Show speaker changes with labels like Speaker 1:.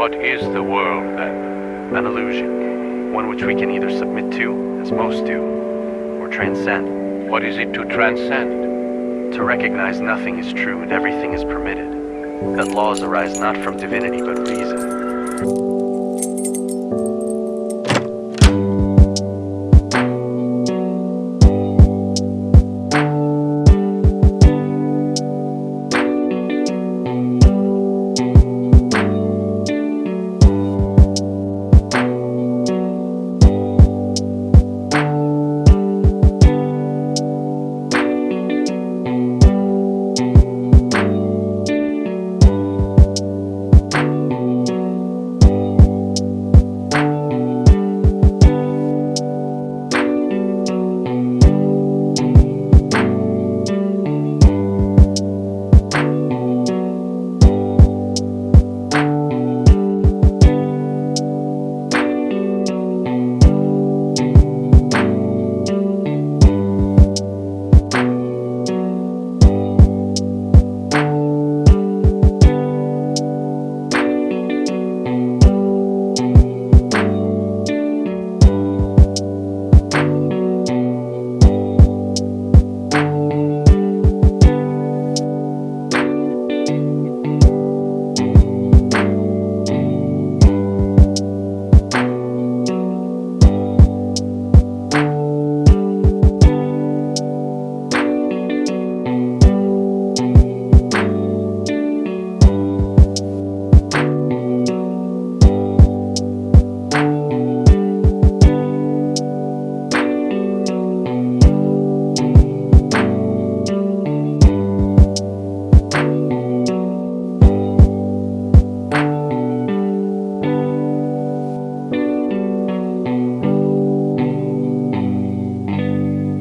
Speaker 1: What is the world, then?
Speaker 2: An illusion. One which we can either submit to, as most do, or transcend.
Speaker 1: What is it to transcend?
Speaker 2: To recognize nothing is true and everything is permitted. That laws arise not from divinity but reason.